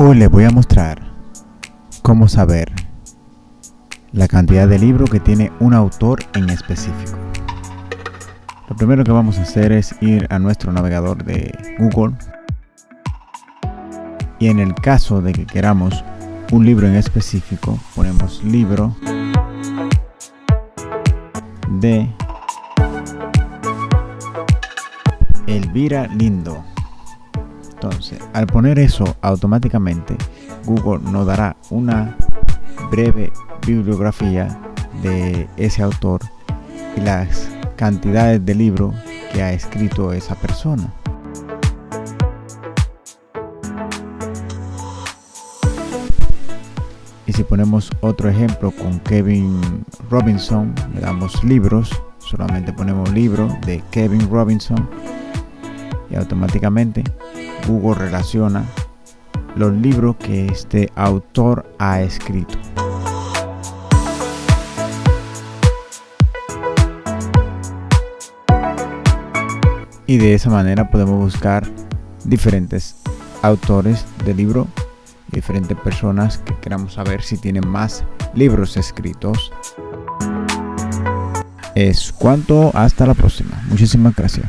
Hoy les voy a mostrar cómo saber la cantidad de libros que tiene un autor en específico. Lo primero que vamos a hacer es ir a nuestro navegador de Google y en el caso de que queramos un libro en específico ponemos libro de Elvira Lindo entonces, al poner eso automáticamente, Google nos dará una breve bibliografía de ese autor y las cantidades de libros que ha escrito esa persona. Y si ponemos otro ejemplo con Kevin Robinson, le damos libros, solamente ponemos libro de Kevin Robinson y automáticamente Google relaciona los libros que este autor ha escrito. Y de esa manera podemos buscar diferentes autores de libro, diferentes personas que queramos saber si tienen más libros escritos. Es cuanto, hasta la próxima. Muchísimas gracias.